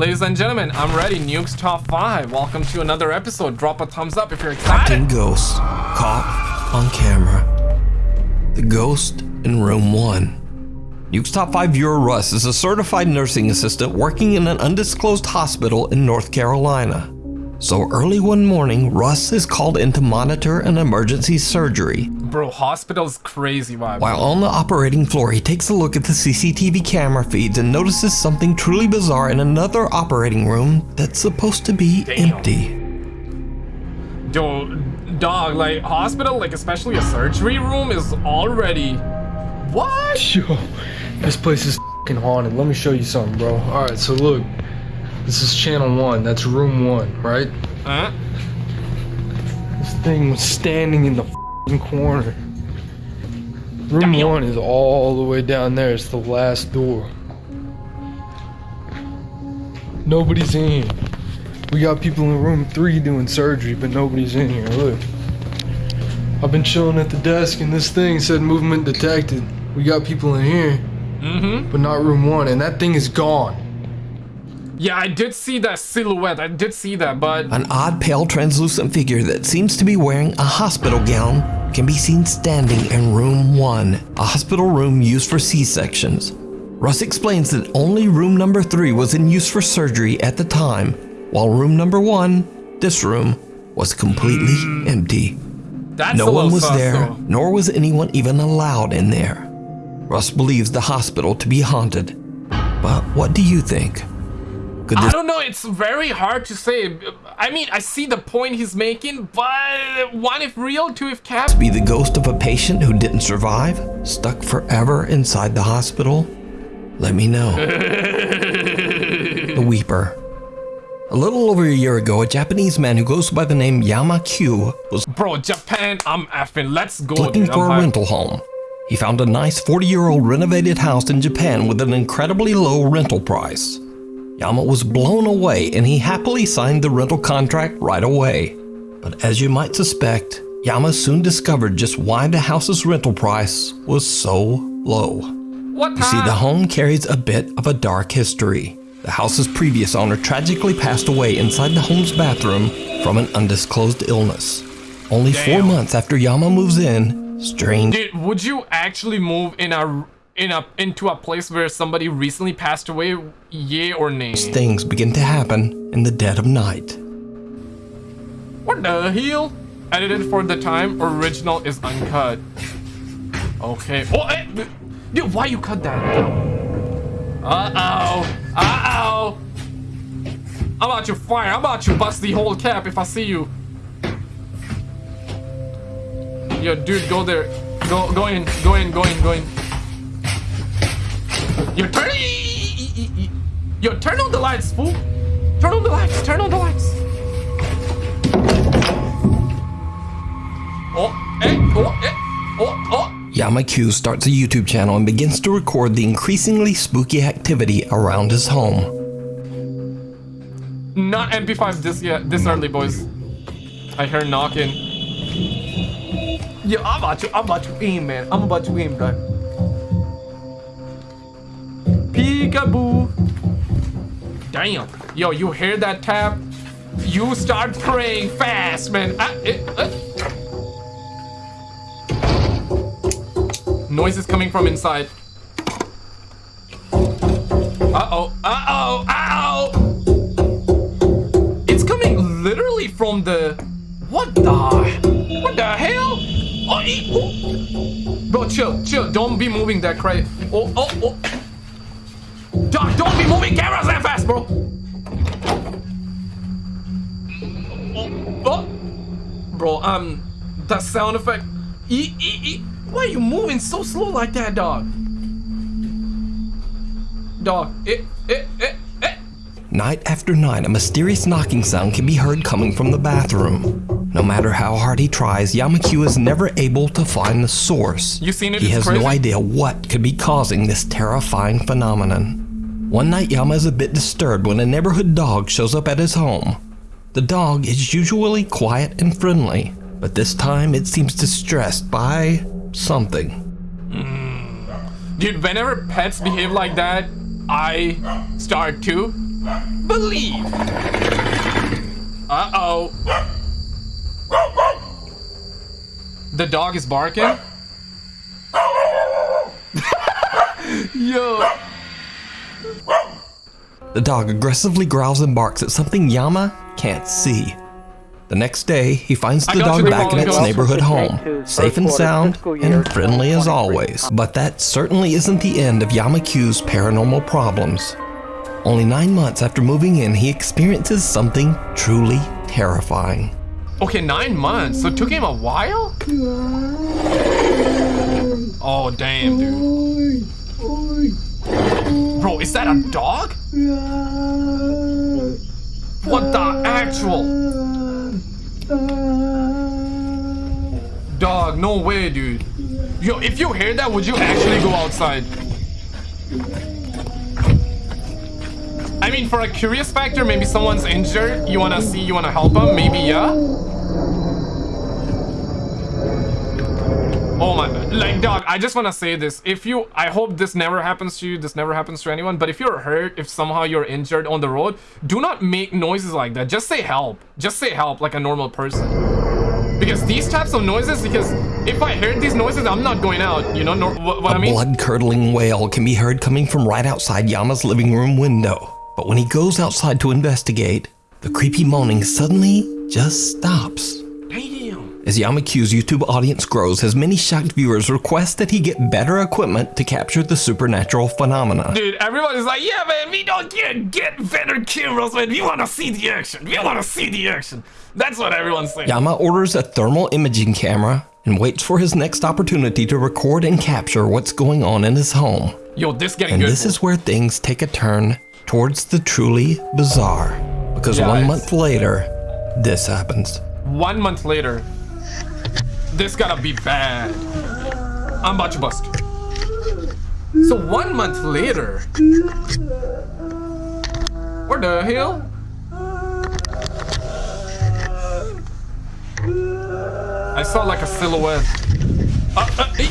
Ladies and gentlemen, I'm ready. Nukes Top 5. Welcome to another episode. Drop a thumbs up if you're excited. Fucking ghost. Caught on camera. The ghost in room one. Nuke's top five viewer Russ is a certified nursing assistant working in an undisclosed hospital in North Carolina. So early one morning, Russ is called in to monitor an emergency surgery. Bro, hospital's crazy vibe. While on the operating floor, he takes a look at the CCTV camera feeds and notices something truly bizarre in another operating room that's supposed to be Damn. empty. Yo, dog, like, hospital, like, especially a surgery room is already... What? Yo, this place is fing haunted. Let me show you something, bro. Alright, so look. This is channel one. That's room one, right? Huh? This thing was standing in the fing corner. Room one is all the way down there. It's the last door. Nobody's in here. We got people in room three doing surgery, but nobody's in here. Look. I've been chilling at the desk and this thing said movement detected. We got people in here, Mm-hmm. but not room one, and that thing is gone. Yeah, I did see that silhouette. I did see that, but... An odd, pale, translucent figure that seems to be wearing a hospital gown can be seen standing in room one, a hospital room used for C-sections. Russ explains that only room number three was in use for surgery at the time, while room number one, this room, was completely hmm. empty. That's No one was there, though. nor was anyone even allowed in there. Russ believes the hospital to be haunted. But what do you think? Could I don't know, it's very hard to say. I mean, I see the point he's making, but one if real, two if cap. be the ghost of a patient who didn't survive, stuck forever inside the hospital? Let me know. the Weeper. A little over a year ago, a Japanese man who goes by the name Yama Q was Bro, Japan, I'm effing. Let's go. looking dude. for I'm a rental home. He found a nice 40 year old renovated house in Japan with an incredibly low rental price. Yama was blown away and he happily signed the rental contract right away. But as you might suspect, Yama soon discovered just why the house's rental price was so low. What You see, the home carries a bit of a dark history. The house's previous owner tragically passed away inside the home's bathroom from an undisclosed illness. Only four months after Yama moves in, strange Dude, would you actually move in a in a into a place where somebody recently passed away? Yay or nay? things begin to happen in the dead of night. What the hell? Edited for the time. Original is uncut. Okay. Oh, eh, dude, why you cut that? Uh oh. Uh oh. I'm about to fire. I'm about to bust the whole cap if I see you. Yo, dude, go there. Go, go in. Go in. Go in. Go in. Yo, turn. Yo, turn on the lights, fool. Turn on the lights. Turn on the lights. Oh, eh, oh, eh, oh, oh. Yama Q starts a YouTube channel and begins to record the increasingly spooky activity around his home. Not MP5 this yet, this early, boys. I hear knocking. Yo, I'm about to, I'm about to aim, man. I'm about to aim, guy. Peekaboo. Damn. Yo, you hear that tap? You start praying fast, man. Ah, eh, eh. Noise is coming from inside. Uh-oh, uh-oh, uh-oh! It's coming literally from the... What the... What the hell? Oh, e- oh. Bro, chill, chill. Don't be moving that crate. Oh, oh, oh. Doc, don't be moving cameras that fast, bro. Oh, oh. Bro, um, that sound effect. E, e, e. Why are you moving so slow like that, dog? Dog, it, it, it, it. Night after night, a mysterious knocking sound can be heard coming from the bathroom. No matter how hard he tries, Yamakyu is never able to find the source. You seen it? He It's has crazy. no idea what could be causing this terrifying phenomenon. One night, Yama is a bit disturbed when a neighborhood dog shows up at his home. The dog is usually quiet and friendly, but this time it seems distressed by something. Hmm. Dude, whenever pets behave like that, I start to believe. Uh-oh. The dog is barking? Yo. The dog aggressively growls and barks at something Yama can't see. The next day, he finds the dog you, back in its neighborhood home, safe and sound, and friendly as always. But that certainly isn't the end of Yamaku's paranormal problems. Only nine months after moving in, he experiences something truly terrifying. Okay, nine months. So it took him a while? Oh, damn, dude. Bro, is that a dog? What the actual? Dog, no way, dude. Yo, if you hear that, would you actually go outside? I mean, for a curious factor, maybe someone's injured. You wanna see, you wanna help them? Maybe, yeah? Oh my, like, dog, I just wanna say this. If you, I hope this never happens to you, this never happens to anyone, but if you're hurt, if somehow you're injured on the road, do not make noises like that. Just say help. Just say help like a normal person. Because these types of noises, because if I heard these noises, I'm not going out, you know, nor, what, what I A mean? blood curdling wail can be heard coming from right outside Yama's living room window. But when he goes outside to investigate, the creepy moaning suddenly just stops. As Yamaku's YouTube audience grows, his many shocked viewers request that he get better equipment to capture the supernatural phenomena. Dude, everybody's like, yeah, man, we don't get get better cameras, man. We want to see the action. We want to see the action. That's what everyone's saying. Yama orders a thermal imaging camera and waits for his next opportunity to record and capture what's going on in his home. Yo, this getting And good. this is where things take a turn towards the truly bizarre. Because Yeah, one month later, this happens. One month later, this gotta be bad. I'm about to bust. So one month later, where the hell? I saw like a silhouette. Uh, uh, eh.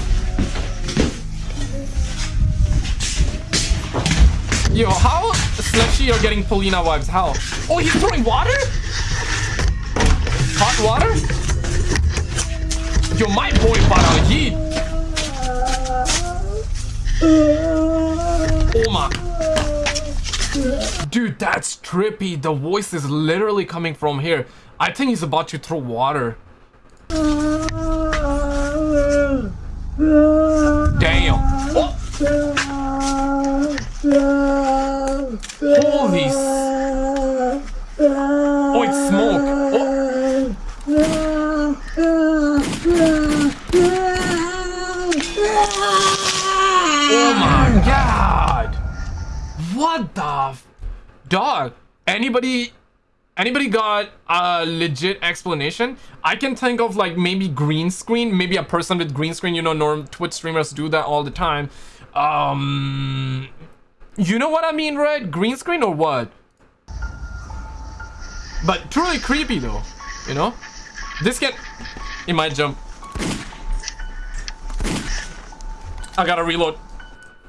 Yo, how slushy you're getting Polina vibes? How? Oh, he's throwing water? Hot water? Yo, my boy heat. Oh my. Dude, that's trippy. The voice is literally coming from here. I think he's about to throw water. Damn. Oh. Holy. Oh, it's smoke. Oh my god! What the dog? Anybody anybody got a legit explanation? I can think of like maybe green screen, maybe a person with green screen, you know, norm Twitch streamers do that all the time. Um you know what I mean, right? Green screen or what? But truly creepy though, you know? This can it might jump. I gotta reload.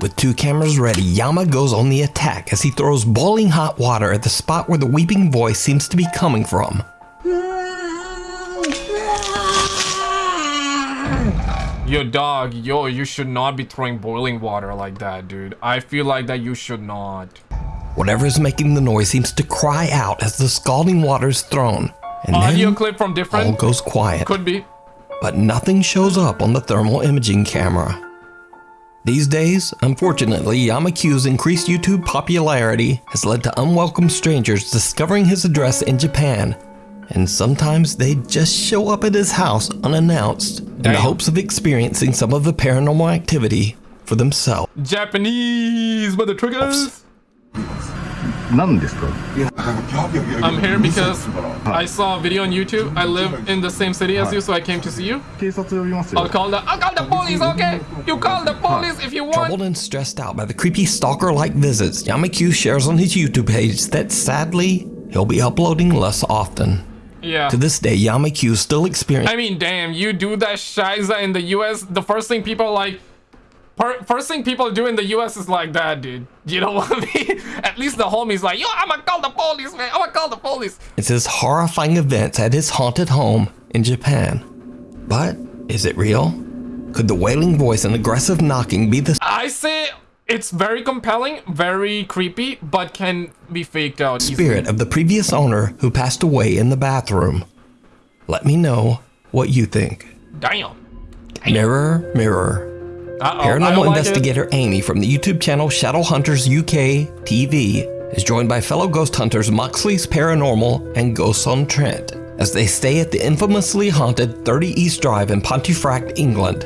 With two cameras ready, Yama goes on the attack as he throws boiling hot water at the spot where the weeping voice seems to be coming from. Yo, dog, yo, you should not be throwing boiling water like that, dude. I feel like that you should not. Whatever is making the noise seems to cry out as the scalding water is thrown. And Audio then clip from different? all goes quiet. Could be. but nothing shows up on the thermal imaging camera. These days, unfortunately, Yamaku's increased YouTube popularity has led to unwelcome strangers discovering his address in Japan, and sometimes they just show up at his house unannounced in the hopes of experiencing some of the paranormal activity for themselves. Japanese mother triggers. 何ですか I'm here because I saw a video on YouTube. I live in the same city as you, so I came to see you. 警察呼びますよ I'll call the I'll call the police, okay? You call the police if you want. Troubled and stressed out by the creepy stalker like visits, Yamaku shares on his YouTube page that sadly, he'll be uploading less often. Yeah. To this day, Yamaku still experiences I mean, damn, you do that shiza in the US, the first thing people are like, Per- first thing people do in the US is like that, dude. You know what I mean? At least the homie's like, yo, I'm gonna call the police, man. I'm gonna call the police. It says horrifying events at his haunted home in Japan. But is it real? Could the wailing voice and aggressive knocking be the I say it's very compelling, very creepy, but can be faked out. easily. spirit of the previous owner who passed away in the bathroom? Let me know what you think. Damn. Mirror, mirror. Uh-oh, Paranormal don't like investigator Amy from the YouTube channel Shadow Hunters UK TV is joined by fellow ghost hunters Moxley's Paranormal and Ghosts on Trent as they stay at the infamously haunted 30 East Drive in Pontefract, England.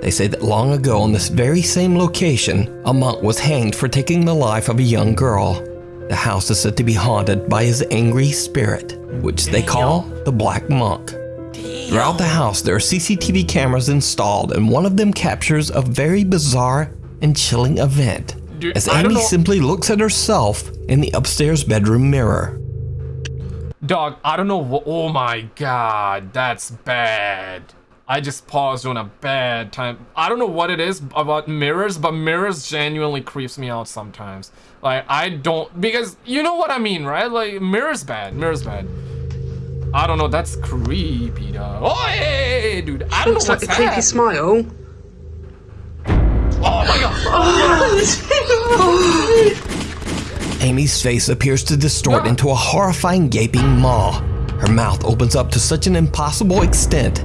They say that long ago on this very same location, a monk was hanged for taking the life of a young girl. The house is said to be haunted by his angry spirit, which they call the Black Monk. Throughout the house, there are CCTV cameras installed, and one of them captures a very bizarre and chilling event. Dude, As Amy simply looks at herself in the upstairs bedroom mirror. Dog, I don't know what. Oh my god, that's bad. I just paused on a bad time. I don't know what it is about mirrors, but mirrors genuinely creeps me out sometimes. Like, I don't. Because you know what I mean, right? Like, mirrors bad. Mirrors bad. I don't know, that's creepy, dog. Oh, hey, dude. I don't Looks know like what's a creepy that. smile. Oh my god. Amy's face appears to distort into a horrifying gaping maw. Her mouth opens up to such an impossible extent.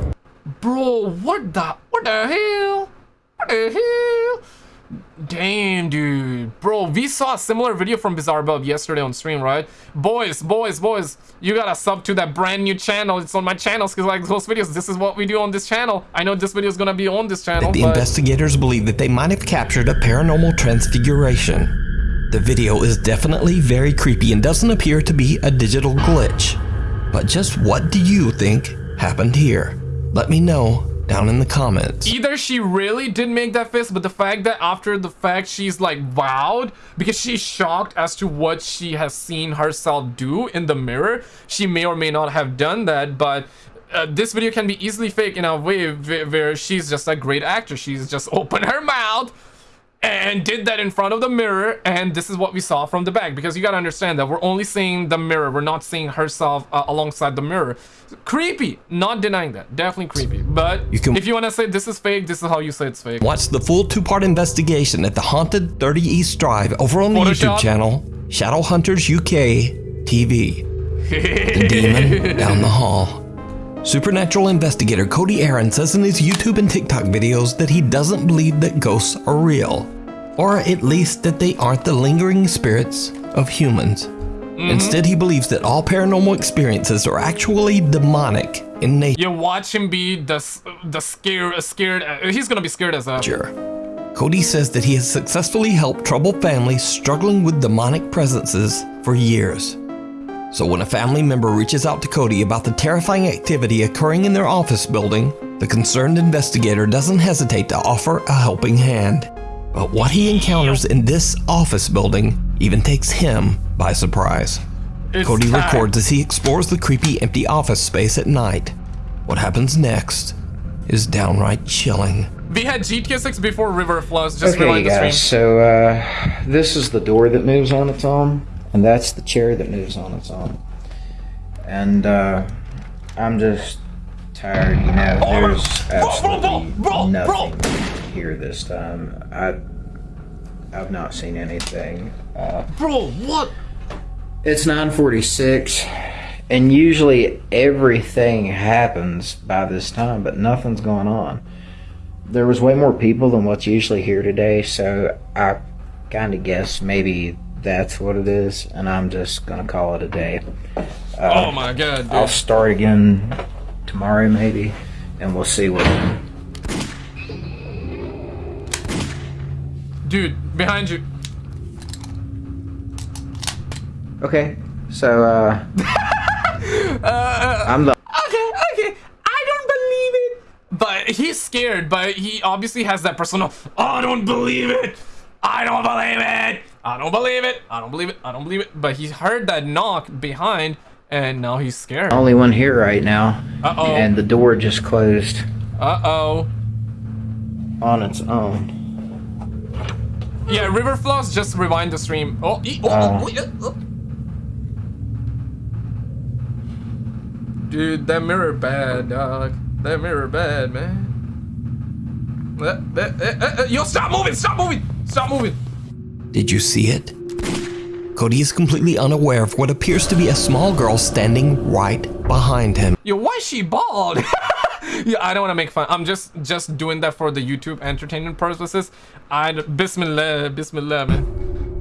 Bro, what the what the hell? What the hell? Damn, dude. Bro, we saw a similar video from Bizarre Bub yesterday on stream, right? Boys, boys, boys, you gotta sub to that brand new channel. It's on my channel, because like those videos, this is what we do on this channel. I know this video is gonna be on this channel, the but investigators believe that they might have captured a paranormal transfiguration. The video is definitely very creepy and doesn't appear to be a digital glitch. But just what do you think happened here? Let me know down in the comments. either she really did make that face, but the fact that after the fact she's like wowed because she's shocked as to what she has seen herself do in the mirror. She may or may not have done that, but uh, this video can be easily fake in a way where, she's just a great actor. She's just opened her mouth and did that in front of the mirror and this is what we saw from the back because you got to understand that we're only seeing the mirror we're not seeing herself uh, alongside the mirror creepy not denying that definitely creepy but You can- if you want to say this is fake this is how you say it's fake Watch the full two-part investigation at the Haunted 30 East Drive over on the Photoshop? YouTube channel Shadow Hunters UK TV. the demon down the hall. Supernatural investigator Cody Aaron says in his YouTube and TikTok videos that he doesn't believe that ghosts are real, or at least that they aren't the lingering spirits of humans. Instead, he believes that all paranormal experiences are actually demonic in nature. you watch him be the the scared scared uh, he's gonna be scared as a Cody says that he has successfully helped troubled families struggling with demonic presences for years. So when a family member reaches out to Cody about the terrifying activity occurring in their office building, the concerned investigator doesn't hesitate to offer a helping hand. But what he encounters in this office building even takes him by surprise. it's Cody that. records as he explores the creepy empty office space at night. What happens next is downright chilling. we had gta 6 before river flows just Okay, rewind the stream guys. So uh, this is the door that moves on its own, and that's the chair that moves on its own. And uh, I'm just tired. You know, oh, there's absolutely nothing here this time. I I've not seen anything. Uh, bro what It's 9:46, and usually everything happens by this time, but nothing's going on. There was way more people than what's usually here today, so I kind of guess maybe that's what it is, and I'm just gonna call it a day. Uh, oh my god dude. I'll start again tomorrow, maybe, and we'll see what. dude behind you Okay, so uh, I'm the okay, okay. I don't believe it. But he's scared, but he obviously has that personal. I don't believe it. I don't believe it. I don't believe it. I don't believe it. I don't believe it. But he heard that knock behind, and now he's scared. only one here right now, Uh-oh. and the door just closed Uh oh. on its own. Yeah, river floss, just rewind the stream. Oh, e- oh, Uh. oh, oh, oh. Dude, that mirror bad, dog. That mirror bad, man. Uh, uh, uh, uh, yo, stop moving! Stop moving! Stop moving! Did you see it? Cody is completely unaware of what appears to be a small girl standing right behind him. Yo, why is she bald? yeah, I don't want to make fun. I'm just just doing that for the YouTube entertainment purposes. I Bismillah, Bismillah, man.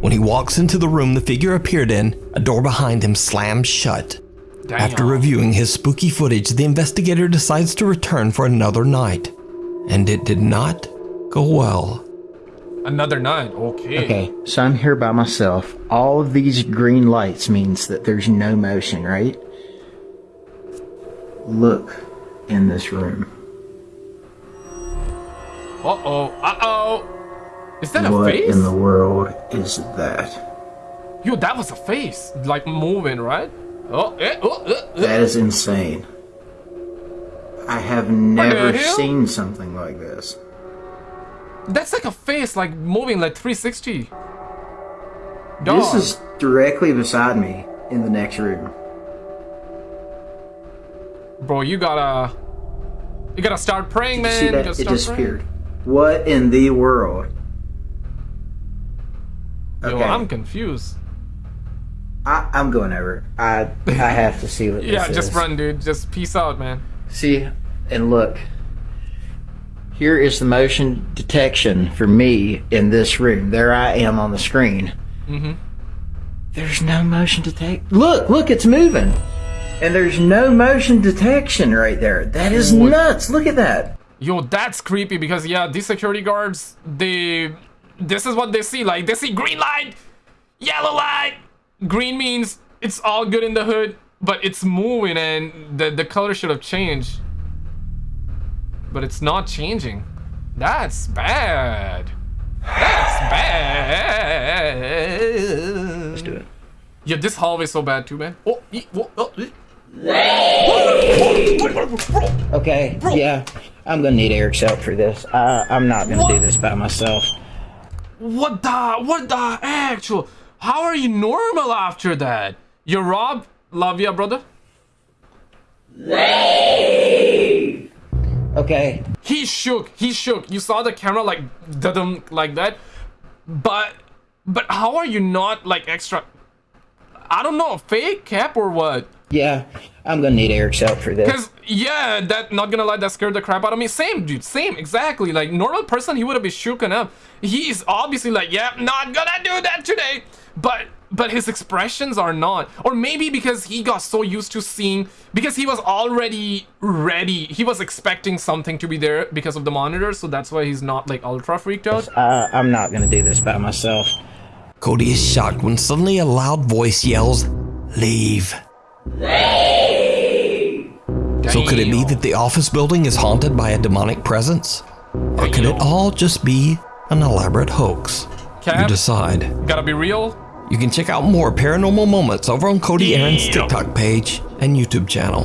When he walks into the room the figure appeared in, a door behind him slams shut. Damn. After reviewing his spooky footage, the investigator decides to return for another night. And it did not go well. Another night. Okay. Okay, so I'm here by myself. All of these green lights means that there's no motion, right? Look in this room. Uh oh. Uh oh. Is that a face? what in the world is that? Yo, that was a face. Like moving, right? Oh, eh, oh, uh, uh. That is insane. I have never seen something like this. That's like a face, like moving like 360. Dog. This is directly beside me in the next room. Bro, you gotta. You gotta start praying, man. You See that? gotta It disappeared. What in the world? Okay, Yo, I'm confused. I, I'm going over. I I have to see what this Yeah, is. just run, dude. Just peace out, man. See, and look. Here is the motion detection for me in this room. There I am on the screen. Mm-hmm. There's no motion detect. Look, look, it's moving. And there's no motion detection right there. That is nuts. Look at that. Yo, that's creepy because yeah, these security guards, they this is what they see. Like they see green light, yellow light. Green means it's all good in the hood, but it's moving and the the color should have changed. But it's not changing. That's bad. That's bad. Let's do it. Yeah, this hallway's so bad too, man. Oh, e- oh, oh, e- Okay, yeah. I'm gonna need Eric's help for this. I, I'm not gonna do this by myself. What the? What the actual? How are you normal after that? You're Rob? Love ya, brother. Okay, He shook. He shook. You saw the camera like dum like that. But but how are you not like extra? I don't know, fake cap or what? yeah. I'm gonna need Eric's help for this. Cause yeah, that not gonna lie, that scared the crap out of me. Same dude, same exactly. Like normal person, he would have been shooken up. He's obviously like, yeah, not gonna do that today. But but his expressions are not. Or maybe because he got so used to seeing because he was already ready. He was expecting something to be there because of the monitor, so that's why he's not like ultra freaked out. I, I'm not gonna do this by myself. Cody is shocked when suddenly a loud voice yells, Leave. Leave! So could it be that the office building is haunted by a demonic presence? Or could it all just be an elaborate hoax? You decide. gotta be real. You can check out more paranormal moments over on Cody Aaron's TikTok page and YouTube channel.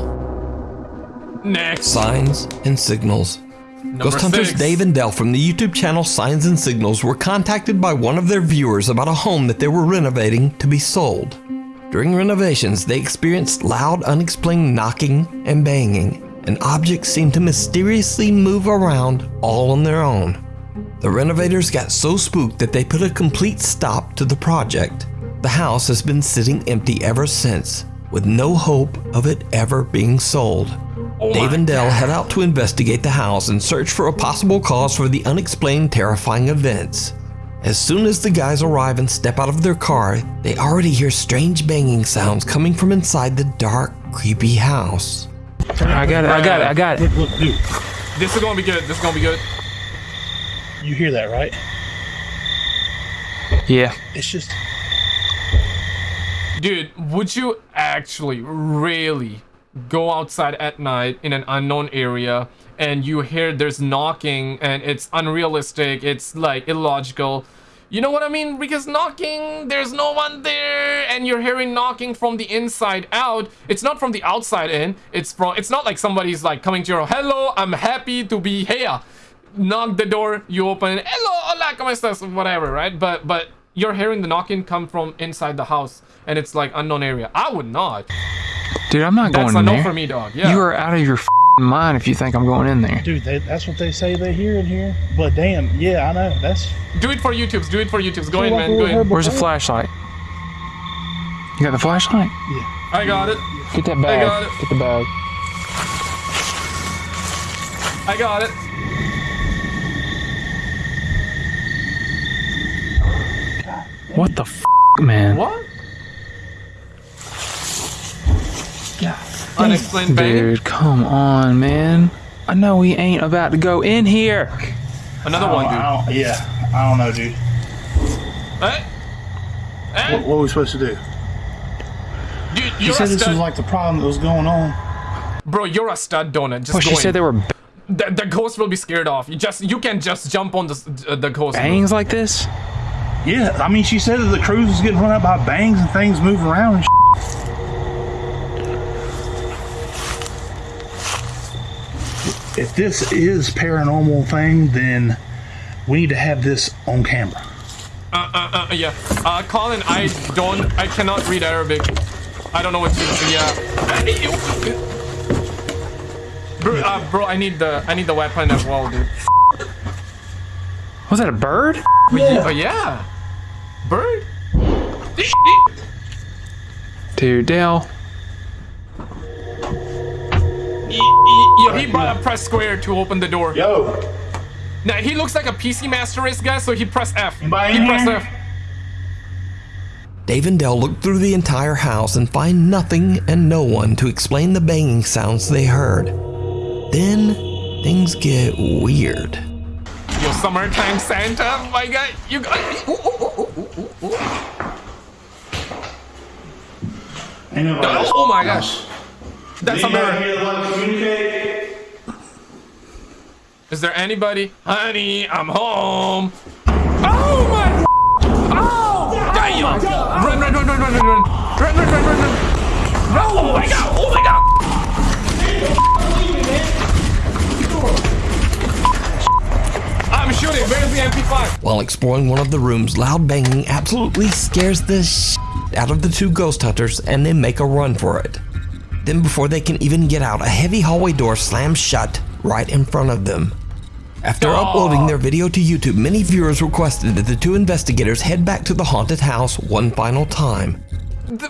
Next. Signs and Signals. Number Ghost hunters six. Dave and Dell from the YouTube channel Signs and Signals were contacted by one of their viewers about a home that they were renovating to be sold. During renovations, they experienced loud, unexplained knocking and banging, and objects seemed to mysteriously move around all on their own. The renovators got so spooked that they put a complete stop to the project. The house has been sitting empty ever since, with no hope of it ever being sold. Oh Dave and Dell head out to investigate the house and search for a possible cause for the unexplained terrifying events. As soon as the guys arrive and step out of their car, they already hear strange banging sounds coming from inside the dark, creepy house. I got it. I got it. I got it. Look, dude, This is gonna be good. This is gonna be good. you hear that, right? Yeah. It's just Dude, would you actually really go outside at night in an unknown area and you hear there's knocking and it's unrealistic, it's like illogical? You know what I mean? Because knocking, there's no one there and you're hearing knocking from the inside out. It's not from the outside in. It's from it's not like somebody's like coming to your hello, I'm happy to be here. knock the door, you open hello, hola, como estás, whatever, right? But but you're hearing the knocking come from inside the house, and it's like unknown area. I would not. Dude, I'm not That's going a in no there. for me, dog. Yeah. You are out of your f***ing mind if you think I'm going in there. Dude, they, that's what they say they hear in here. But damn, yeah, I know. That's Do it for YouTube's. Do it for YouTube's. Go in, man. Go in. Where's the flashlight? You got the flashlight? Yeah. I got it. Get that bag. I bag. got it. Get the bag. I got it. What the f***, man? What? Unexplained bang. Dude, come on, man. I know we ain't about to go in here. Another one, dude. I yeah, I don't know, dude. Eh? Eh? What, what are we supposed to do? Dude, You you're said a this was like the problem that was going on. Bro, you're a stud donut. Just Well, go she in. said there were the, the ghost will be scared off. You just you can just jump on the uh, the ghost. bangs like this. Yeah, I mean, she said that the cruise was getting run up by bangs and things moving around If this is paranormal thing, then we need to have this on camera. Uh, uh, uh, yeah. Uh, Colin, I don't, I cannot read Arabic. I don't know what to, yeah. Bro, uh, bro, I need the, I need the weapon as well, dude. Was that a bird? Yeah. Oh, yeah. Bird? Dude, Dale. He, yo, he bought press square to open the door. Yo, Now, he looks like a PC Master Race guy, so he pressed F. Anybody he in pressed? F. Dave and Dell look through the entire house and find nothing and no one to explain the banging sounds they heard. Then things get weird. Yo, summertime Santa, my guy, you got. Ooh, ooh, ooh, ooh, ooh, ooh. ain't nobody Oh, oh my gosh. That's a mirror. here to communicate? Is there anybody? Honey, I'm home. Oh my! Oh! Damn! Oh run, run, run, run, run, run, run! Run, run, run, run, run! Run! Oh my god! Oh my god! I'm shooting. Where's the MP5? While exploring one of the rooms, loud banging absolutely scares the sh out of the two ghost hunters and they make a run for it. Then, before they can even get out, a heavy hallway door slams shut right in front of them. After uploading their video to YouTube, many viewers requested that the two investigators head back to the haunted house one final time. The-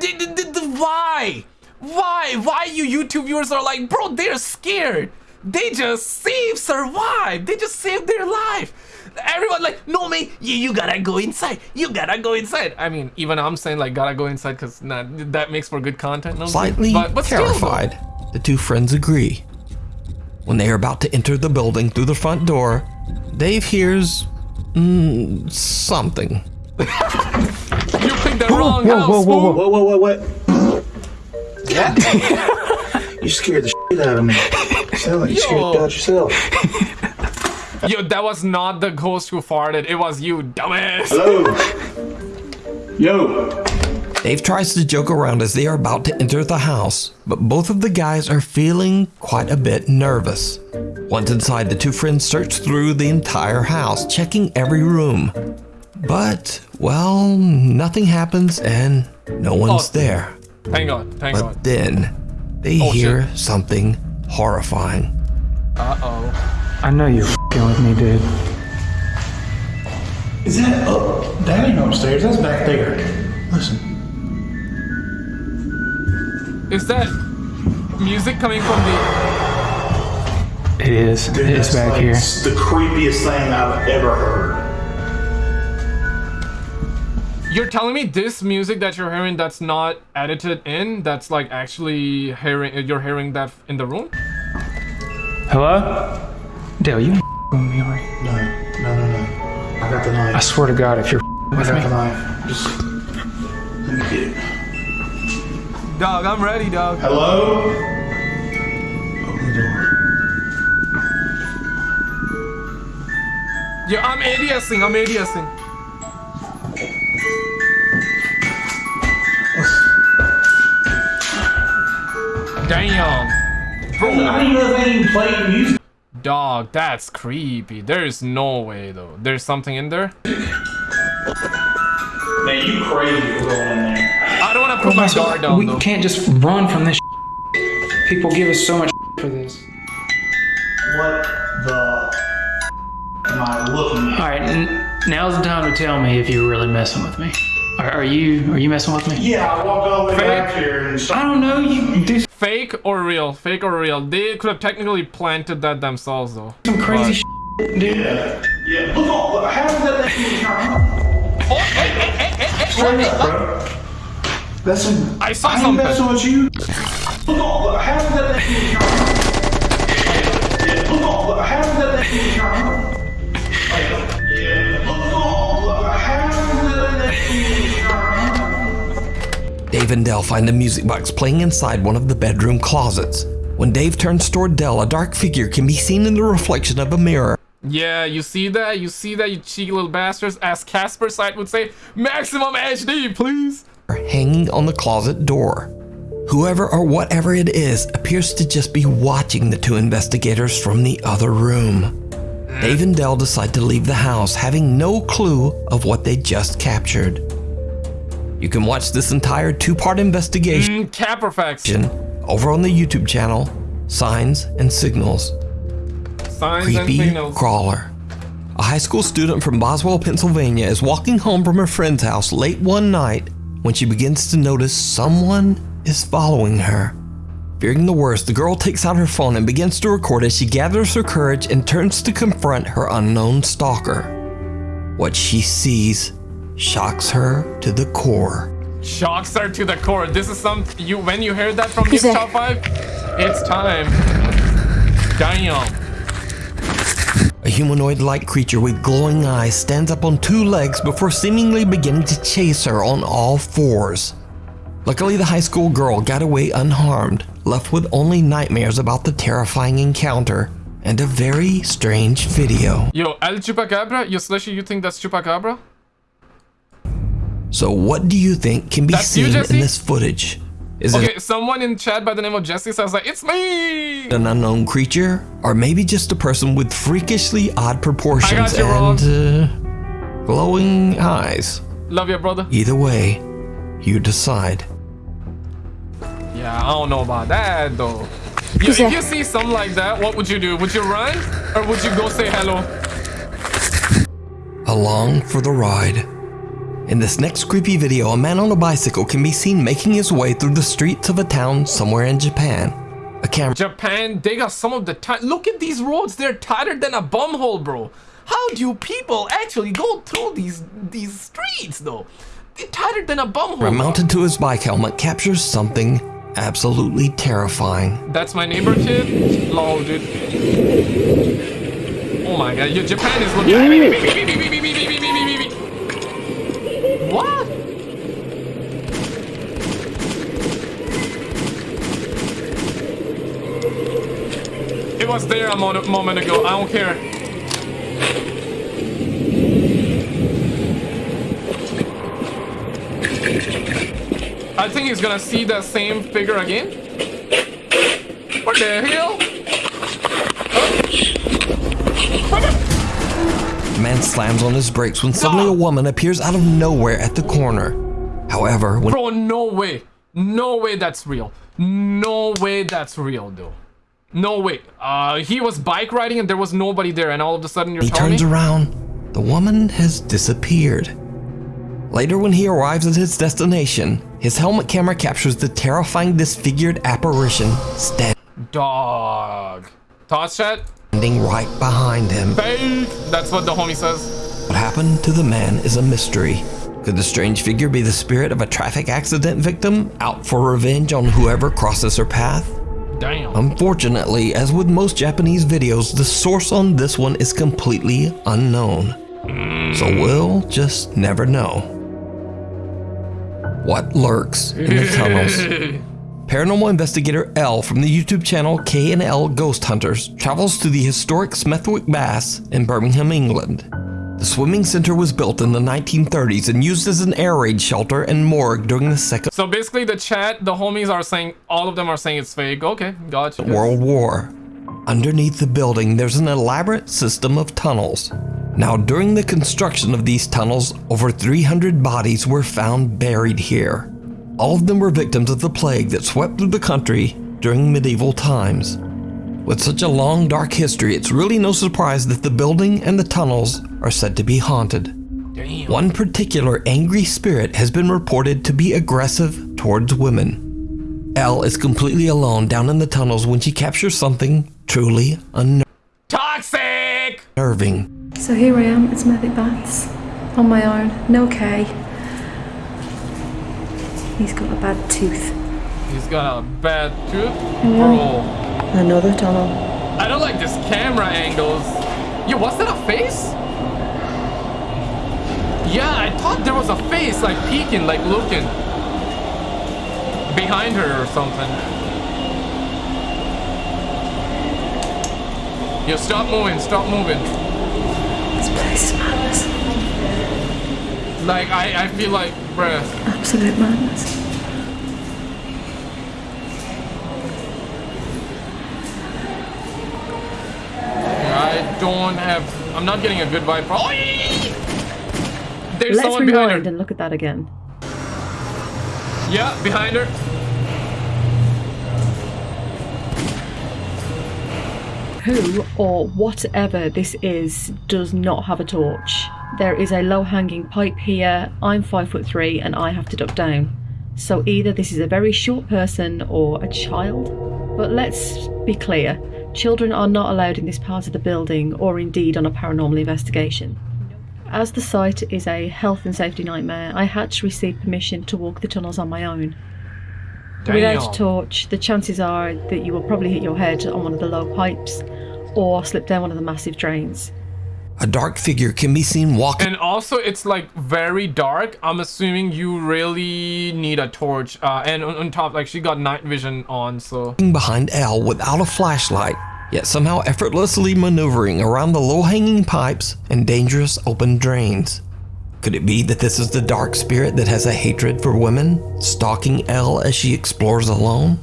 the- the- Why? Why? Why you YouTube viewers are like, bro, they're scared. They just save, survive. They just saved their life. Everyone like, no man, you, you gotta go inside. You gotta go inside. I mean, even I'm saying like gotta go inside because nah, that makes for good content. no? Slightly but, but still, terrified, the two friends agree. When they are about to enter the building through the front door, Dave hears mm, something. you picked the wrong whoa, house. whoa, whoa, fool. Whoa, whoa, whoa, what? you scared the shit out of me. Sound like you scared Yo. the out yourself. Yo, that was not the ghost who farted. It was you, dumbass. Hello. Yo. Dave tries to joke around as they are about to enter the house, but both of the guys are feeling quite a bit nervous. Once inside, the two friends search through the entire house, checking every room. But, well, nothing happens and no one's Oh. there. Thank God. Thank But God. then, they Oh, hear something horrifying. Uh oh. I know you're fing with me, dude. Is that up? That ain't upstairs. That's back there. Listen. Is that music coming from the? It is. Dude, it's back like here. The creepiest thing I've ever heard. You're telling me this music that you're hearing that's not edited in, that's like actually hearing uh, you're hearing that in the room? Hello? Dale, you with me, are you? No, no, no, no. I got the knife. I swear to God, if you're I got me. the knife. Just let me get it. Dog, I'm ready, dog. Hello? Open the door. Yeah, I'm ADSing, I'm ADSing. Damn. Bro, I didn't even know they played music. Dog, that's creepy. There's no way though. There's something in there. Man, you crazy for going in there. I don't want to put my guard down we though. can't just run from this. People give us so much for this. What the am I looking at? All right, now's the time to tell me if you're really messing with me. Are, are you? Are you messing with me? Yeah, I walked all the way back here and I don't know. You do Fake or real? Fake or real? They could have technically planted that themselves though. some crazy shit, dude. Yeah, yeah. Look on, look, how did that thing even turn on? Oh, hey, hey, hey, hey, hey, Straight hey, up, bro. That's a, I saw I something. messing with you. Look on, look, how that thing even turn on? Yeah, look on, look, how that thing even turn on? Yeah, look on, look, how did that thing even turn on? Dave and Dell find a music box playing inside one of the bedroom closets. When Dave turns toward Dell, a dark figure can be seen in the reflection of a mirror. Yeah, you see that? You see that, you cheeky little bastards? As Casper Sight would say, maximum HD, please. Hanging on the closet door. Whoever or whatever it is appears to just be watching the two investigators from the other room. Dave and Dell decide to leave the house, having no clue of what they just captured. You can watch this entire two part investigation Mm, over on the YouTube channel Signs and Signals. Signs and Creepy signals. Crawler. A high school student from Boswell, Pennsylvania is walking home from her friend's house late one night when she begins to notice someone is following her. Fearing the worst, the girl takes out her phone and begins to record as she gathers her courage and turns to confront her unknown stalker. What she sees shocks her to the core. Shocks her to the core. This is some you when you heard that from Nuke's Top 5, it's time. Damn. A humanoid like creature with glowing eyes stands up on two legs before seemingly beginning to chase her on all fours. Luckily, the high school girl got away unharmed, left with only nightmares about the terrifying encounter and a very strange video. Yo, El Chupacabra? Yo, Slushy, you think that's Chupacabra? So, what do you think can be That's seen Jesse? in this footage? Is Okay, it someone in chat by the name of Jesse says like, it's me! an unknown creature, or maybe just a person with freakishly odd proportions and uh, glowing eyes? Love you, brother. Either way, you decide. Yeah, I don't know about that though. Yo, Who's if you see something like that, what would you do? Would you run? Or would you go say hello? along for the ride. In this next creepy video, a man on a bicycle can be seen making his way through the streets of a town somewhere in Japan. A camera Japan, they got some of the time. Look at these roads, they're tighter than a bumhole, bro. How do people actually go through these these streets though? They're tighter than a bumhole. mounted to his bike helmet captures something absolutely terrifying. That's my neighbor kid? Lol, dude. Oh my god, yo, Japan is looking. What? It was there a mo- moment ago. I don't care. I think he's gonna see the same figure again. What the hell? Man slams on his brakes when suddenly a woman appears out of nowhere at the corner. However, when Bro, no way. No way that's real. No way that's real, though. No way. Uh, he was bike riding and there was nobody there, and all of a sudden you're he telling turns me? around, the woman has disappeared. Later, when he arrives at his destination, his helmet camera captures the terrifying disfigured apparition standing Dog. Thoughts, chat? right behind him. Fake. That's what the homie says. What happened to the man is a mystery. Could the strange figure be the spirit of a traffic accident victim out for revenge on whoever crosses her path? Damn. Unfortunately, as with most Japanese videos, the source on this one is completely unknown. So hmm. we'll just never know. What lurks in the tunnels? Paranormal investigator L from the YouTube channel K&L Ghost Hunters travels to the historic Smethwick Baths in Birmingham, England. The swimming center was built in the 1930s and used as an air raid shelter and morgue during the Second so basically, the chat, the homies are saying, all of them are saying it's fake. Okay, gotcha. World War. Underneath the building, there's an elaborate system of tunnels. Now, during the construction of these tunnels, over 300 bodies were found buried here. All of them were victims of the plague that swept through the country during medieval times. With such a long, dark history, it's really no surprise that the building and the tunnels are said to be haunted. Damn. One particular angry spirit has been reported to be aggressive towards women. Elle is completely alone down in the tunnels when she captures something truly Toxic! unnerving. So here I am, it's Medic Bats, on my own, no K. He's got a bad tooth. He's got a bad tooth. Bro. Another tunnel. I don't like this camera angles. Yo, was that a face? Yeah, I thought there was a face like peeking, like looking. Behind her or something. Yo, stop moving, stop moving. This place is madness. Like, I, I feel like, bruh. Absolute madness. I don't have. I'm not getting a good vibe. Oh, There's Let's someone behind her. and look at that again. Yeah, behind her. Who or whatever this is does not have a torch. There is a low hanging pipe here. I'm five foot three and I have to duck down. So either this is a very short person or a child. But let's be clear children are not allowed in this part of the building or indeed on a paranormal investigation. As the site is a health and safety nightmare, I had to receive permission to walk the tunnels on my own. Without a torch, the chances are that you will probably hit your head on one of the low pipes or slip down one of the massive drains. A dark figure can be seen walking And also, it's like very dark. I'm assuming you really need a torch. Uh, and on, on top, like she got night vision on, so behind Elle without a flashlight, yet somehow effortlessly maneuvering around the low hanging pipes and dangerous open drains. Could it be that this is the dark spirit that has a hatred for women, stalking Elle as she explores alone?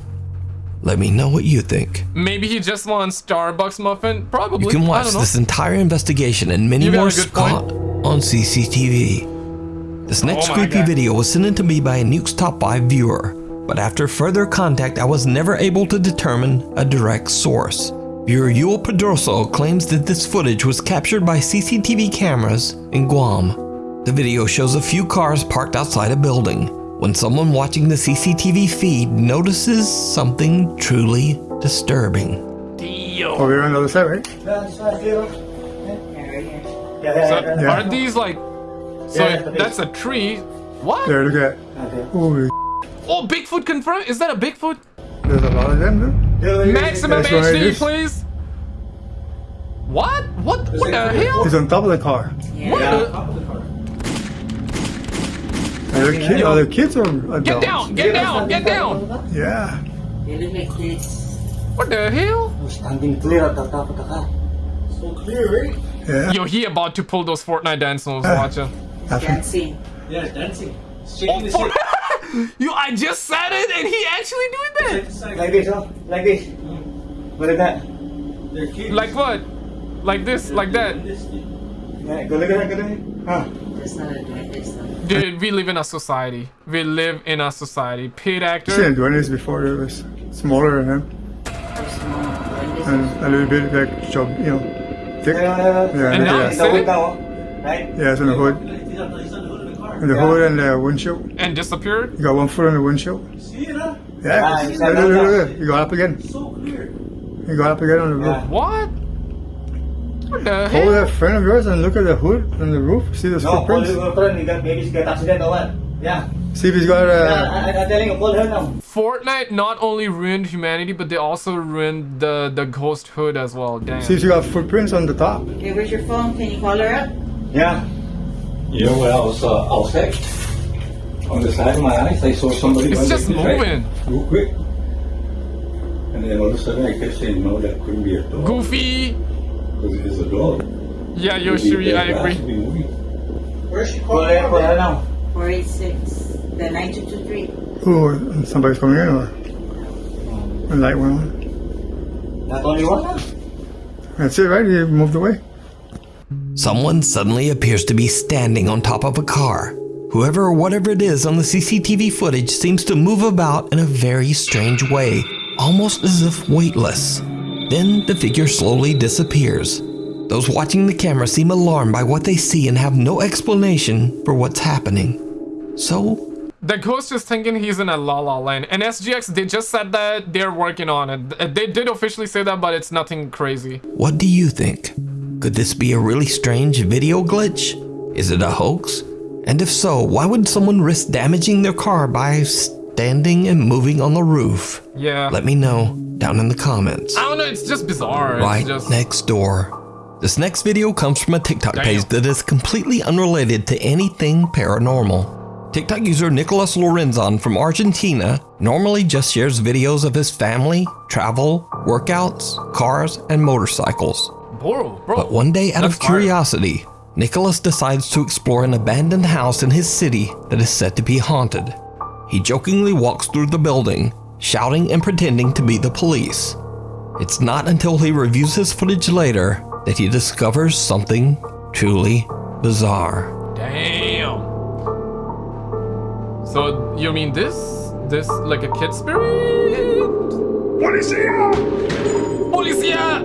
Let me know what you think. maybe he just wants Starbucks muffin. Probably. You can watch this entire investigation and many You got a more. Scott on CCTV. This next Oh creepy God. video was sent in to me by a Nuke's Top 5 viewer, but after further contact, I was never able to determine a direct source. Viewer Yul Pedroso claims that this footage was captured by CCTV cameras in Guam. The video shows a few cars parked outside a building when someone watching the CCTV feed notices something truly disturbing. Dio. Over here on the other side, right? So, Are these like? So that's a tree. What? There, look at that. Holy Oh, Bigfoot confirmed. Is that a Bigfoot? There's a lot of them, dude. Maximum That's HD, please. What? What? What the hell? He's on top of the car. What the- Are there kids? Are there kids or adults? Get down! Get down! Get down! Yeah. What the hell? Standing clear at the top of the car. So clear, right? Yeah. Yo, he about to pull those Fortnite dance moves. Ah. Watch him. Dancing. Yeah, dancing. Oh, Shaking his For- Yo, I just said it, and he actually doing that. Like this, huh? Like this. Mm. Look at that. Like what? Like this? Like that? Yeah, go look at that, go look at that. Huh. Dude, we live in a society. We live in a society. Paid Seen actor. him doing this before. It was smaller than him. And a little bit like job, you know, thick. Yeah, Yeah, And now yeah. it's The hood now, right? Yeah, it's on the hood. He's on the he's hood of the. And the hood and the windshield. and disappeared. You got one foot on the windshield. See it, huh? Yeah. Ah, look, look, look, look, look. You got up again. So clear. You got up again on the roof. Yeah. What? What the Hold hell? that friend of yours and look at the hood on the roof. See the No, call footprints. your friend. You got maybe she got accident or what? Yeah. See if he's got Yeah, a. I, I, I'm telling you, call her now. Fortnite not only ruined humanity, but they also ruined the the ghost hood as well. Damn. See if you got footprints on the top. Okay, where's your phone? Can you call her up? Yeah. You know, when I was uh, outside, on the side of my eyes, I saw somebody. It's run just like right? moving. Real quick. And then all of a sudden I kept saying, no, that couldn't be a dog. Goofy. Because if it's a dog, Yeah, it would be Yoshiri, I agree. would be moving. Where's she calling? Call her, call her now. 486. The 9223. Ooh, somebody's coming in or? The light went on. Not only one. That's it, right? He moved away. Someone suddenly appears to be standing on top of a car. Whoever or whatever it is on the CCTV footage seems to move about in a very strange way, almost as if weightless. Then the figure slowly disappears. Those watching the camera seem alarmed by what they see and have no explanation for what's happening. So, The ghost is thinking he's in a La La Land. And SGX, they just said that they're working on it. Uh, they did officially say that, but it's nothing crazy. what do you think? Could this be a really strange video glitch? Is it a hoax? And if so, why would someone risk damaging their car by standing and moving on the roof? Yeah. Let me know down in the comments. I don't know, it's just bizarre. right just... next door. This next video comes from a TikTok Damn. page that is completely unrelated to anything paranormal. TikTok user Nicolas Lorenzon from Argentina normally just shares videos of his family, travel, workouts, cars, and motorcycles. Bro, bro. But one day, out of That's art. curiosity, Nicholas decides to explore an abandoned house in his city that is said to be haunted. He jokingly walks through the building, shouting and pretending to be the police. It's not until he reviews his footage later that he discovers something truly bizarre. Damn. So you mean this? This like a kid spirit? Policia! Policia!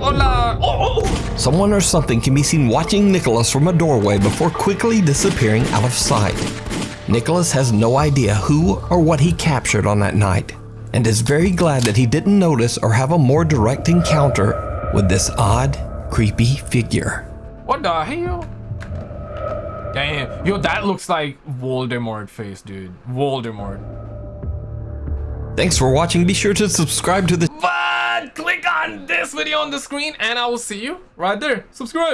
Hola! Oh, oh! Someone or something can be seen watching Nicholas from a doorway before quickly disappearing out of sight. Nicholas has no idea who or what he captured on that night, and is very glad that he didn't notice or have a more direct encounter with this odd, creepy figure. What the hell? Damn. Yo, that looks like Voldemort face, dude. Voldemort. Thanks for watching. Be sure to subscribe to the But click on this video on the screen and I will see you right there. Subscribe.